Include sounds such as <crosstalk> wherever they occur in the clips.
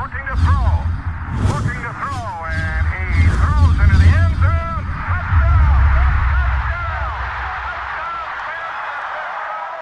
looking to throw. Looking to throw,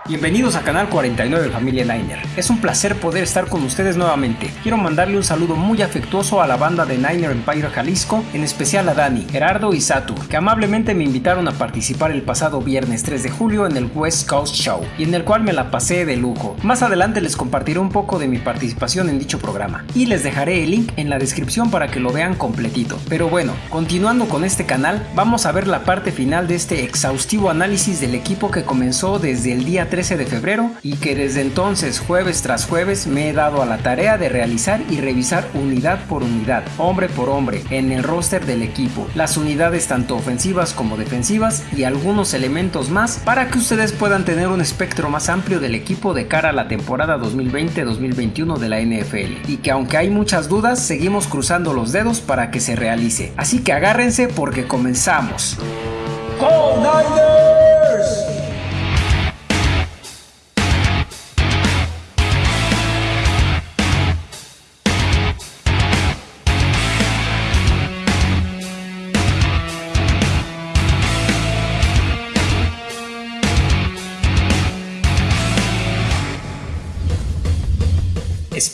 Bienvenidos a Canal 49 Familia Niner. Es un placer poder estar con ustedes nuevamente. Quiero mandarle un saludo muy afectuoso a la banda de Niner Empire Jalisco, en especial a Dani, Gerardo y Satur, que amablemente me invitaron a participar el pasado viernes 3 de julio en el West Coast Show, y en el cual me la pasé de lujo. Más adelante les compartiré un poco de mi participación en dicho programa, y les dejaré el link en la descripción para que lo vean completito. Pero bueno, continuando con este canal, vamos a ver la parte final de este exhaustivo análisis del equipo que comenzó desde el día 13 de febrero y que desde entonces jueves tras jueves me he dado a la tarea de realizar y revisar unidad por unidad, hombre por hombre, en el roster del equipo, las unidades tanto ofensivas como defensivas y algunos elementos más para que ustedes puedan tener un espectro más amplio del equipo de cara a la temporada 2020-2021 de la NFL y que aunque hay muchas dudas seguimos cruzando los dedos para que se realice. Así que agárrense porque comenzamos.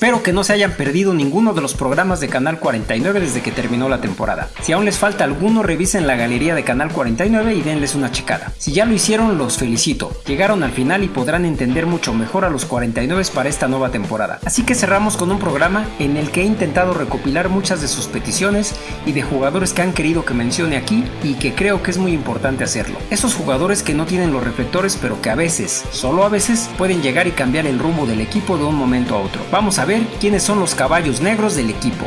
Espero que no se hayan perdido ninguno de los programas de Canal 49 desde que terminó la temporada. Si aún les falta alguno, revisen la galería de Canal 49 y denles una checada. Si ya lo hicieron, los felicito. Llegaron al final y podrán entender mucho mejor a los 49 para esta nueva temporada. Así que cerramos con un programa en el que he intentado recopilar muchas de sus peticiones y de jugadores que han querido que mencione aquí y que creo que es muy importante hacerlo. Esos jugadores que no tienen los reflectores pero que a veces, solo a veces, pueden llegar y cambiar el rumbo del equipo de un momento a otro. Vamos a ver quiénes son los caballos negros del equipo.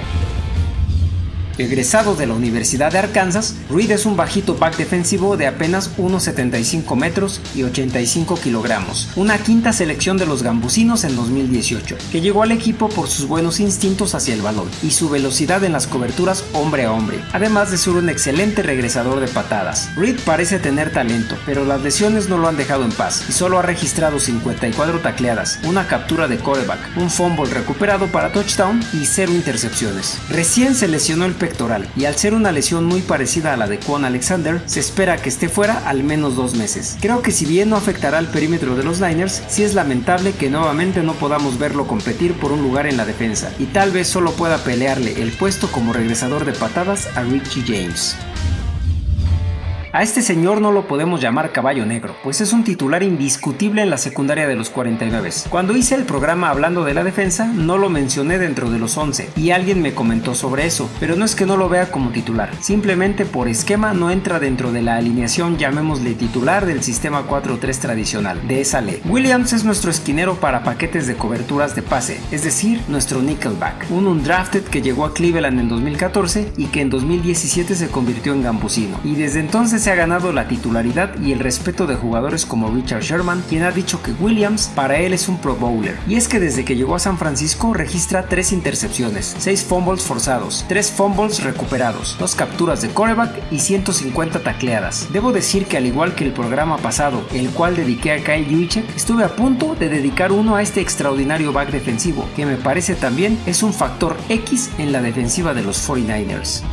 Egresado de la Universidad de Arkansas, Reed es un bajito back defensivo de apenas 1,75 metros y 85 kilogramos, una quinta selección de los gambusinos en 2018, que llegó al equipo por sus buenos instintos hacia el balón y su velocidad en las coberturas hombre a hombre, además de ser un excelente regresador de patadas. Reed parece tener talento, pero las lesiones no lo han dejado en paz y solo ha registrado 54 tacleadas, una captura de coreback, un fumble recuperado para touchdown y cero intercepciones. Recién se lesionó el y al ser una lesión muy parecida a la de Quan Alexander, se espera que esté fuera al menos dos meses. Creo que si bien no afectará al perímetro de los Niners, sí es lamentable que nuevamente no podamos verlo competir por un lugar en la defensa y tal vez solo pueda pelearle el puesto como regresador de patadas a Richie James. A este señor no lo podemos llamar caballo negro, pues es un titular indiscutible en la secundaria de los 49. Cuando hice el programa hablando de la defensa, no lo mencioné dentro de los 11, y alguien me comentó sobre eso, pero no es que no lo vea como titular, simplemente por esquema no entra dentro de la alineación llamémosle titular del sistema 4-3 tradicional, de esa ley. Williams es nuestro esquinero para paquetes de coberturas de pase, es decir, nuestro nickelback, un undrafted que llegó a Cleveland en 2014 y que en 2017 se convirtió en gambusino, y desde entonces se ha ganado la titularidad y el respeto de jugadores como Richard Sherman, quien ha dicho que Williams para él es un Pro Bowler. Y es que desde que llegó a San Francisco registra 3 intercepciones, 6 fumbles forzados, 3 fumbles recuperados, 2 capturas de coreback y 150 tacleadas. Debo decir que al igual que el programa pasado, el cual dediqué a Kyle Juicek, estuve a punto de dedicar uno a este extraordinario back defensivo, que me parece también es un factor X en la defensiva de los 49ers.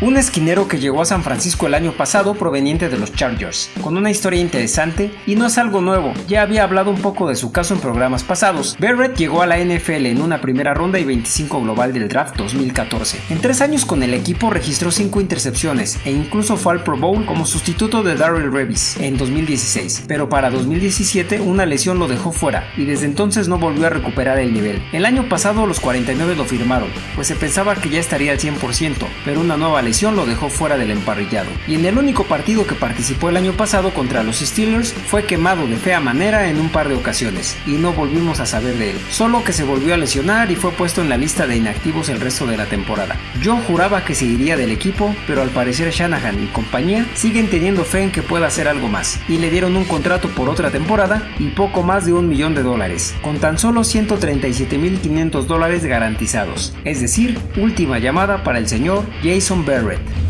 Un esquinero que llegó a San Francisco el año pasado proveniente de los Chargers, con una historia interesante y no es algo nuevo, ya había hablado un poco de su caso en programas pasados. Barrett llegó a la NFL en una primera ronda y 25 global del draft 2014. En tres años con el equipo registró 5 intercepciones e incluso fue al Pro Bowl como sustituto de Darrell Revis en 2016, pero para 2017 una lesión lo dejó fuera y desde entonces no volvió a recuperar el nivel. El año pasado los 49 lo firmaron, pues se pensaba que ya estaría al 100%, pero una nueva lesión lo dejó fuera del emparrillado. Y en el único partido que participó el año pasado contra los Steelers fue quemado de fea manera en un par de ocasiones y no volvimos a saber de él. Solo que se volvió a lesionar y fue puesto en la lista de inactivos el resto de la temporada. Yo juraba que se iría del equipo, pero al parecer Shanahan y compañía siguen teniendo fe en que pueda hacer algo más y le dieron un contrato por otra temporada y poco más de un millón de dólares, con tan solo 137.500 dólares garantizados. Es decir, última llamada para el señor Jason Barrett.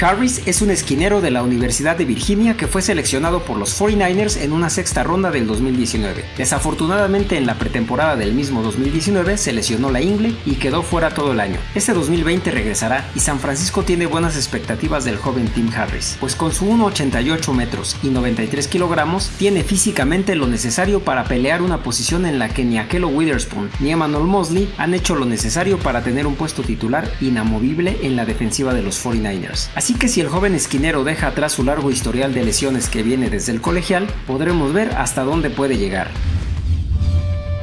Harris es un esquinero de la Universidad de Virginia que fue seleccionado por los 49ers en una sexta ronda del 2019. Desafortunadamente en la pretemporada del mismo 2019 se lesionó la ingle y quedó fuera todo el año. Este 2020 regresará y San Francisco tiene buenas expectativas del joven Tim Harris, pues con su 1,88 metros y 93 kilogramos tiene físicamente lo necesario para pelear una posición en la que ni Akello Witherspoon ni Emmanuel Mosley han hecho lo necesario para tener un puesto titular inamovible en la defensiva de los 49ers. Así que si el joven esquinero deja atrás su largo historial de lesiones que viene desde el colegial, podremos ver hasta dónde puede llegar.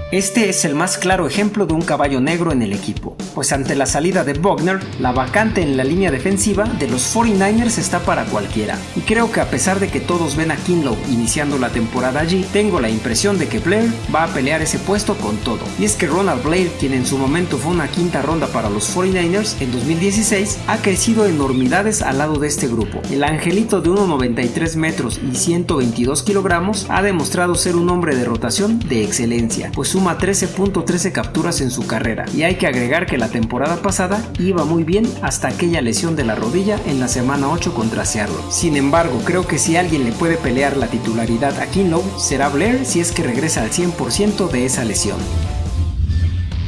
Este es el más claro ejemplo de un caballo negro en el equipo, pues ante la salida de Bogner, la vacante en la línea defensiva de los 49ers está para cualquiera. Y creo que a pesar de que todos ven a Kinlow iniciando la temporada allí, tengo la impresión de que Blair va a pelear ese puesto con todo. Y es que Ronald Blair, quien en su momento fue una quinta ronda para los 49ers en 2016, ha crecido enormidades al lado de este grupo. El angelito de 1,93 metros y 122 kilogramos ha demostrado ser un hombre de rotación de excelencia, pues suma 13.13 capturas en su carrera y hay que agregar que la temporada pasada iba muy bien hasta aquella lesión de la rodilla en la semana 8 contra Seattle. Sin embargo, creo que si alguien le puede pelear la titularidad a Kinlow será Blair si es que regresa al 100% de esa lesión.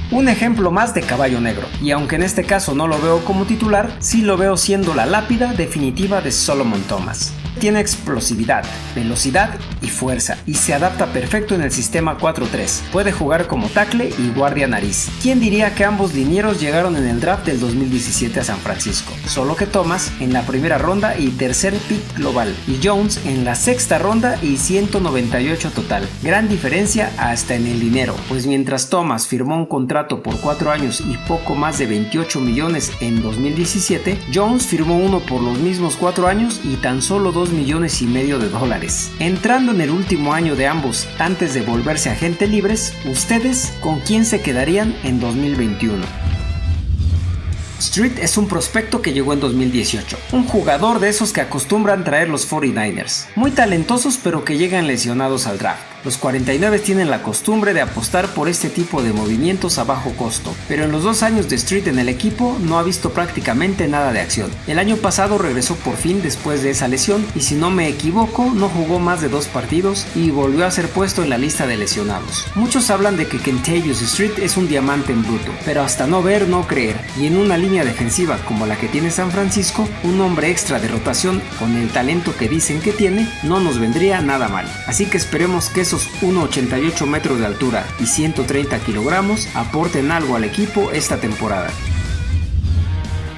Un ejemplo más de caballo negro, y aunque en este caso no lo veo como titular, sí lo veo siendo la lápida definitiva de Solomon Thomas. Tiene explosividad, velocidad y fuerza, y se adapta perfecto en el sistema 4-3. Puede jugar como tackle y guardia nariz. ¿Quién diría que ambos linieros llegaron en el draft del 2017 a San Francisco? Solo que Thomas en la primera ronda y tercer pick global, y Jones en la sexta ronda y 198 total. Gran diferencia hasta en el dinero, pues mientras Thomas firmó un contrato por 4 años y poco más de 28 millones en 2017, Jones firmó uno por los mismos 4 años y tan solo 2 millones y medio de dólares. Entrando en el último año de ambos antes de volverse agente libres, ¿ustedes con quién se quedarían en 2021? Street es un prospecto que llegó en 2018, un jugador de esos que acostumbran traer los 49ers, muy talentosos pero que llegan lesionados al draft. Los 49 tienen la costumbre de apostar por este tipo de movimientos a bajo costo, pero en los dos años de Street en el equipo no ha visto prácticamente nada de acción. El año pasado regresó por fin después de esa lesión y si no me equivoco no jugó más de dos partidos y volvió a ser puesto en la lista de lesionados. Muchos hablan de que Kentavious Street es un diamante en bruto, pero hasta no ver no creer, y en una línea defensiva como la que tiene San Francisco, un hombre extra de rotación con el talento que dicen que tiene no nos vendría nada mal. Así que esperemos que esos 1,88 metros de altura y 130 kilogramos aporten algo al equipo esta temporada.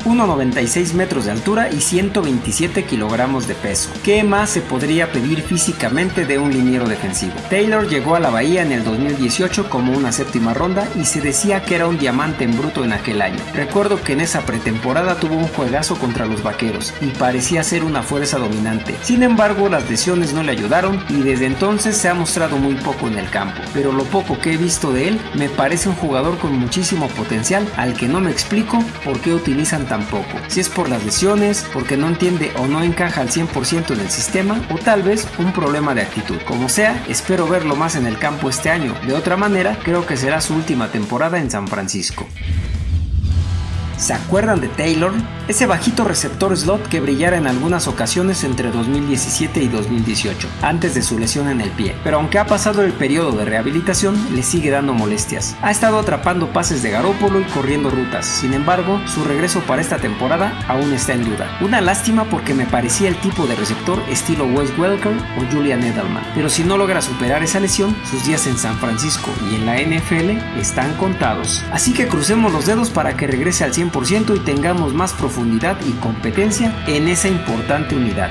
1,96 metros de altura y 127 kilogramos de peso. ¿Qué más se podría pedir físicamente de un liniero defensivo? Taylor llegó a la Bahía en el 2018 como una séptima ronda y se decía que era un diamante en bruto en aquel año. Recuerdo que en esa pretemporada tuvo un juegazo contra los vaqueros y parecía ser una fuerza dominante. Sin embargo, las lesiones no le ayudaron y desde entonces se ha mostrado muy poco en el campo. Pero lo poco que he visto de él me parece un jugador con muchísimo potencial al que no me explico por qué utilizan tampoco. Si es por las lesiones, porque no entiende o no encaja al 100% en el sistema, o tal vez un problema de actitud. Como sea, espero verlo más en el campo este año. De otra manera, creo que será su última temporada en San Francisco. ¿Se acuerdan de Taylor? Ese bajito receptor slot que brillara en algunas ocasiones entre 2017 y 2018, antes de su lesión en el pie. Pero aunque ha pasado el periodo de rehabilitación, le sigue dando molestias. Ha estado atrapando pases de Garópolo y corriendo rutas. Sin embargo, su regreso para esta temporada aún está en duda. Una lástima porque me parecía el tipo de receptor estilo Wes Welker o Julian Edelman. Pero si no logra superar esa lesión, sus días en San Francisco y en la NFL están contados. Así que crucemos los dedos para que regrese al 100% y tengamos más profundidad y competencia en esa importante unidad.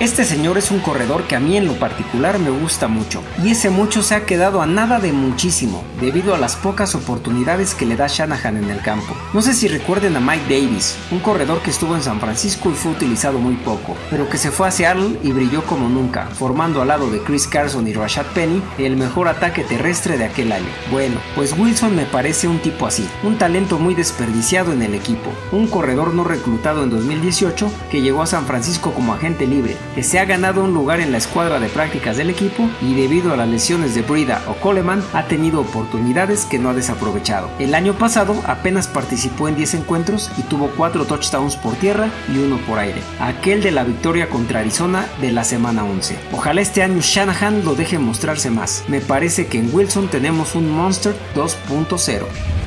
Este señor es un corredor que a mí en lo particular me gusta mucho, y ese mucho se ha quedado a nada de muchísimo, debido a las pocas oportunidades que le da Shanahan en el campo. No sé si recuerden a Mike Davis, un corredor que estuvo en San Francisco y fue utilizado muy poco, pero que se fue a Seattle y brilló como nunca, formando al lado de Chris Carson y Rashad Penny el mejor ataque terrestre de aquel año. Bueno, pues Wilson me parece un tipo así, un talento muy desperdiciado en el equipo, un corredor no reclutado en 2018 que llegó a San Francisco como agente libre, que se ha ganado un lugar en la escuadra de prácticas del equipo y debido a las lesiones de Brida o Coleman ha tenido oportunidades que no ha desaprovechado. El año pasado apenas participó en 10 encuentros y tuvo 4 touchdowns por tierra y uno por aire, aquel de la victoria contra Arizona de la semana 11. Ojalá este año Shanahan lo deje mostrarse más. Me parece que en Wilson tenemos un Monster 2.0.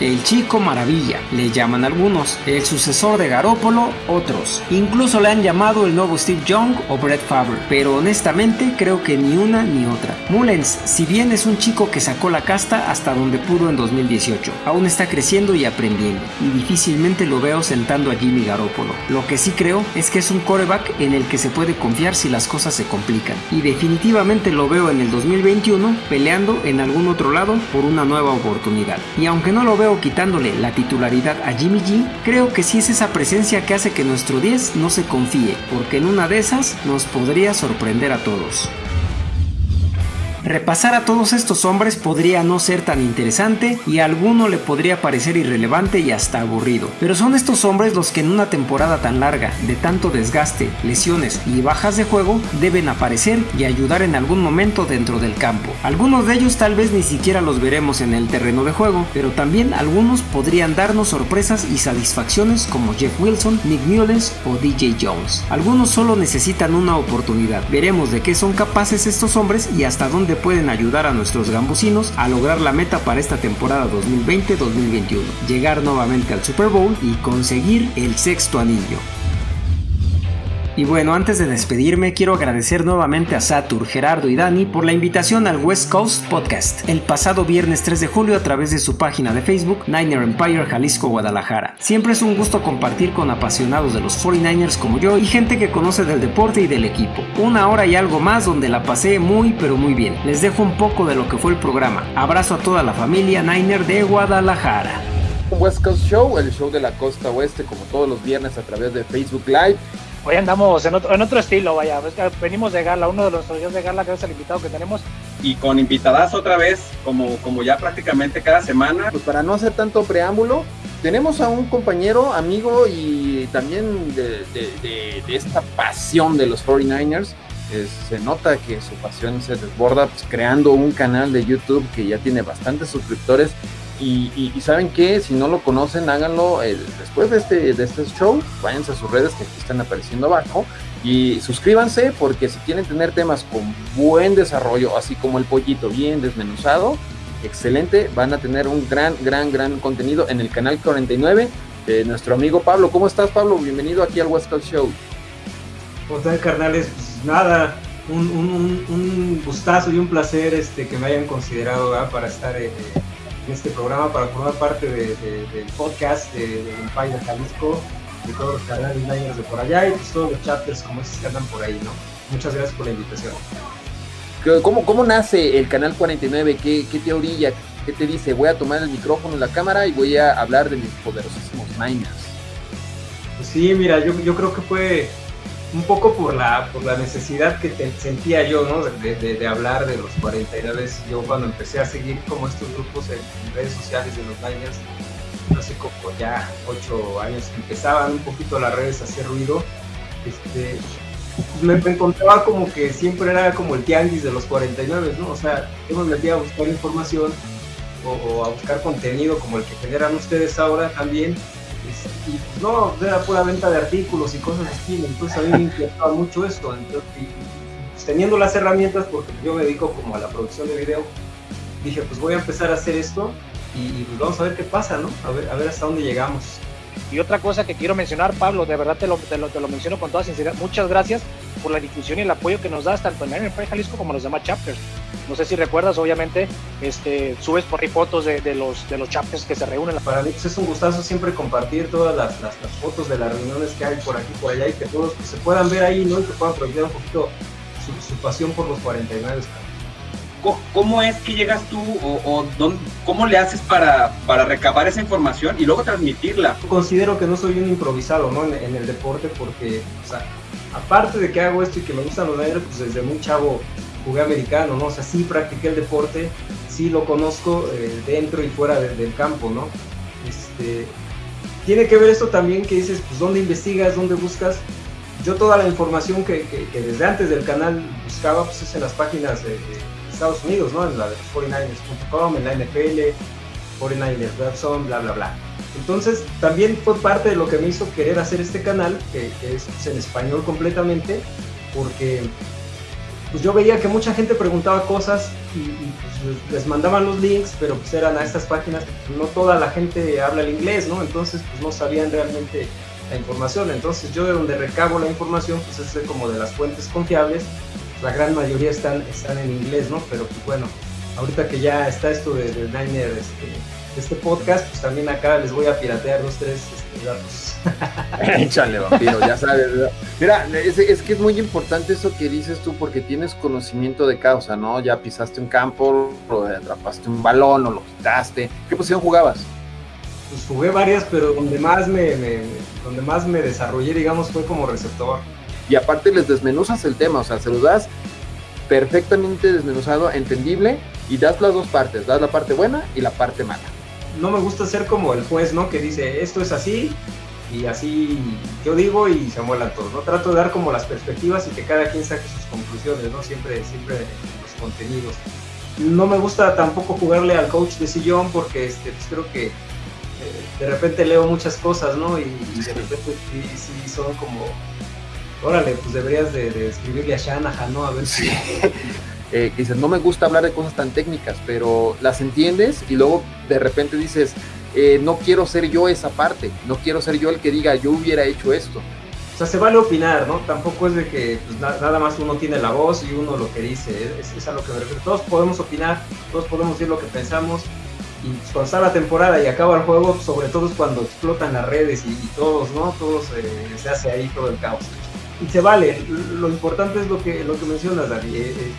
El chico maravilla, le llaman algunos, el sucesor de Garópolo, otros. Incluso le han llamado el nuevo Steve Young o Brett Favre, pero honestamente creo que ni una ni otra. Mullens, si bien es un chico que sacó la casta hasta donde pudo en 2018, aún está creciendo y aprendiendo, y difícilmente lo veo sentando a Jimmy Garoppolo. Lo que sí creo es que es un coreback en el que se puede confiar si las cosas se complican, y definitivamente lo veo en el 2021 peleando en algún otro lado por una nueva oportunidad. Y aunque no lo veo quitándole la titularidad a Jimmy G, creo que sí es esa presencia que hace que nuestro 10 no se confíe, porque en una de esas nos podría sorprender a todos. Repasar a todos estos hombres podría no ser tan interesante y a alguno le podría parecer irrelevante y hasta aburrido, pero son estos hombres los que en una temporada tan larga, de tanto desgaste, lesiones y bajas de juego, deben aparecer y ayudar en algún momento dentro del campo. Algunos de ellos tal vez ni siquiera los veremos en el terreno de juego, pero también algunos podrían darnos sorpresas y satisfacciones como Jeff Wilson, Nick Mullens o DJ Jones. Algunos solo necesitan una oportunidad. Veremos de qué son capaces estos hombres y hasta dónde pueden ayudar a nuestros gambusinos a lograr la meta para esta temporada 2020-2021, llegar nuevamente al Super Bowl y conseguir el sexto anillo. Y bueno, antes de despedirme, quiero agradecer nuevamente a Satur, Gerardo y Dani por la invitación al West Coast Podcast el pasado viernes 3 de julio a través de su página de Facebook Niner Empire Jalisco Guadalajara. Siempre es un gusto compartir con apasionados de los 49ers como yo y gente que conoce del deporte y del equipo. Una hora y algo más donde la pasé muy pero muy bien. Les dejo un poco de lo que fue el programa. Abrazo a toda la familia Niner de Guadalajara. West Coast Show, el show de la costa oeste, como todos los viernes a través de Facebook Live. Hoy andamos en otro, en otro estilo, vaya. Venimos de gala, uno de los días de gala que es el invitado que tenemos. Y con invitadas otra vez, como, como ya prácticamente cada semana. Pues para no hacer tanto preámbulo, tenemos a un compañero, amigo y también de, de, de, de esta pasión de los 49ers. Eh, se nota que su pasión se desborda pues, creando un canal de YouTube que ya tiene bastantes suscriptores y, saben que si no lo conocen, háganlo eh, después de este, de este show. Váyanse a sus redes que aquí están apareciendo abajo. Y suscríbanse porque si quieren tener temas con buen desarrollo, así como el pollito bien desmenuzado, excelente. Van a tener un gran, gran, gran contenido en el canal 49 de nuestro amigo Pablo. ¿Cómo estás, Pablo? Bienvenido aquí al West Coast Show. ¿Cómo están, carnales? Pues nada, un, un, un, gustazo y un placer este, que me hayan considerado para estar. Eh, en este programa para formar parte de, de, del podcast de, de Empire Jalisco, de todos los canales Niners de por allá y pues todos los chapters como esos que andan por ahí, ¿no? Muchas gracias por la invitación. ¿Cómo, cómo nace el Canal 49? ¿Qué, ¿Qué te orilla? ¿Qué te dice? Voy a tomar el micrófono, la cámara y voy a hablar de mis poderosísimos Niners. Pues sí, mira, yo, yo creo que fue un poco por la, por la necesidad que te, sentía yo, ¿no? De, hablar de los 49. Yo cuando empecé a seguir como estos grupos en, redes sociales de los Niners, hace como ya ocho años empezaban un poquito las redes a hacer ruido, este, me, encontraba como que siempre era como el tianguis de los 49, ¿no? O sea, yo me metía a buscar información o a buscar contenido como el que generan ustedes ahora también y no, era pura venta de artículos y cosas así, entonces a mí me inquietaba mucho esto, entonces, pues, teniendo las herramientas, porque yo me dedico como a la producción de video, dije pues voy a empezar a hacer esto y, y pues vamos a ver qué pasa, ¿no? A ver, a ver hasta dónde llegamos. Y otra cosa que quiero mencionar, Pablo, de verdad te lo, te lo, te lo menciono con toda sinceridad, muchas gracias por la difusión y el apoyo que nos das tanto en el Jalisco como en los demás chapters. No sé si recuerdas, obviamente, este, subes por ahí fotos de, de, los, de los chapters que se reúnen. Para pues, es un gustazo siempre compartir todas las, las, fotos de las reuniones que hay por aquí por allá y que todos se puedan ver ahí ¿no? y que puedan proyectar un poquito su, su pasión por los 49. ¿Cómo es que llegas tú o, cómo le haces para, para, recabar esa información y luego transmitirla? Considero que no soy un improvisado ¿no? en, el deporte porque, aparte de que hago esto y que me gustan los Niners, pues desde muy chavo jugué americano, ¿no? O sea, sí practiqué el deporte, sí lo conozco eh, dentro y fuera de, del campo, ¿no? Este, tiene que ver esto también que dices, pues, ¿dónde investigas, dónde buscas? yo toda la información que, desde antes del canal buscaba, pues es en las páginas de Estados Unidos, ¿no? En la de 49ers.com, en la NFL, 49ers Webzone, bla, bla, bla. Entonces, también fue parte de lo que me hizo querer hacer este canal, que, es en español completamente, porque pues yo veía que mucha gente preguntaba cosas y, y pues, les mandaban los links, pero pues eran a estas páginas, pues, no toda la gente habla el inglés, ¿no? Entonces, pues no sabían realmente la información. Entonces, yo de donde recabo la información, pues es como de las fuentes confiables, la gran mayoría están, están en inglés, ¿no? Pero pues bueno, ahorita que ya está esto de, de Niner, este, este podcast, pues también acá les voy a piratear dos, tres este, datos. <laughs> Échale, vampiro, ya sabes. Mira, es, es, que es muy importante eso que dices tú porque tienes conocimiento de causa, ¿no? Ya pisaste un campo, o atrapaste un balón o lo quitaste. ¿Qué posición jugabas? Pues jugué varias, pero donde más me, me, donde más me desarrollé, digamos, fue como receptor. Y aparte les desmenuzas el tema, o sea, se los das perfectamente desmenuzado, entendible, y das las dos partes, das la parte buena y la parte mala no me gusta ser como el juez, ¿no? Que dice, esto es así, y así yo digo y se muelan todos, ¿no? Trato de dar como las perspectivas y que cada quien saque sus conclusiones, ¿no? Siempre, siempre los contenidos. No me gusta tampoco jugarle al coach de sillón porque este, pues creo que eh, de repente leo muchas cosas, ¿no? Y, y de repente sí, sí, son como, órale, pues deberías de, de escribirle a Shanahan, ¿no? A ver si... Eh, que dices, no me gusta hablar de cosas tan técnicas, pero las entiendes y luego de repente dices, eh, no quiero ser yo esa parte, no quiero ser yo el que diga, yo hubiera hecho esto. O sea, se vale opinar, ¿no? Tampoco es de que pues, na nada más uno tiene la voz y uno lo que dice, es, es, a lo que me refiero. Todos podemos opinar, todos podemos decir lo que pensamos y pues, cuando está la temporada y acaba el juego, sobre todo es cuando explotan las redes y, y todos, ¿no? Todos eh, se hace ahí todo el caos. Y se vale, lo importante es lo que, lo que mencionas, David. Eh,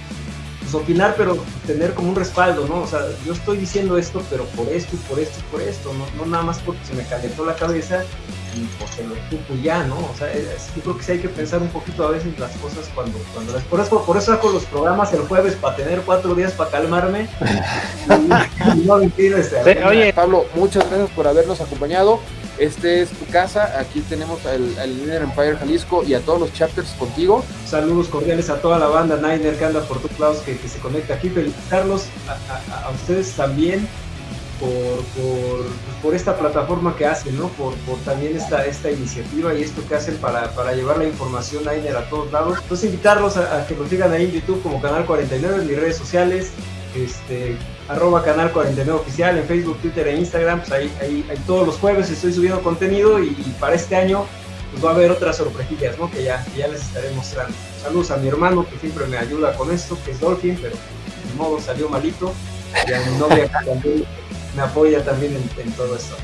pues, opinar, pero tener como un respaldo, ¿no? O sea, yo estoy diciendo esto, pero por esto y por esto y por esto, no, no nada más porque se me calentó la cabeza y porque lo ocupo ya, ¿no? O sea, es, yo creo que sí hay que pensar un poquito a veces las cosas cuando, cuando las, por eso, por eso hago los programas el jueves para tener cuatro días para calmarme. y, y no mentir, este, sí, oye, Pablo, muchas gracias por habernos acompañado. Este es tu casa, aquí tenemos al, al Niner Empire Jalisco y a todos los chapters contigo. Saludos cordiales a toda la banda Niner que anda por tu lados, que, que, se conecta aquí. Felicitarlos a, ustedes también por, por, por, esta plataforma que hacen, ¿no? Por, por también esta, esta iniciativa y esto que hacen para, para llevar la información Niner a todos lados. Entonces invitarlos a, a que nos sigan ahí en YouTube como Canal 49, en mis redes sociales, este, arroba canal 49 oficial en Facebook, Twitter e Instagram, pues ahí, ahí, todos los jueves estoy subiendo contenido y, y, para este año pues va a haber otras sorpresillas, ¿no? Que ya, que ya les estaré mostrando. Saludos a mi hermano que siempre me ayuda con esto, que es Dolphin, pero de modo salió malito. Y a mi novia que también me apoya también en, en todo esto.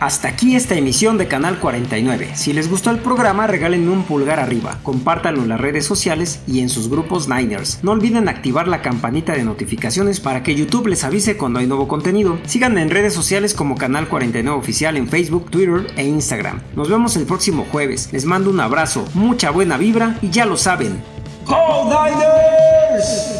Hasta aquí esta emisión de Canal 49. Si les gustó el programa, regálenme un pulgar arriba, compártanlo en las redes sociales y en sus grupos Niners. No olviden activar la campanita de notificaciones para que YouTube les avise cuando hay nuevo contenido. Síganme en redes sociales como Canal 49 Oficial en Facebook, Twitter e Instagram. Nos vemos el próximo jueves. Les mando un abrazo, mucha buena vibra y ya lo saben. ¡Go Niners!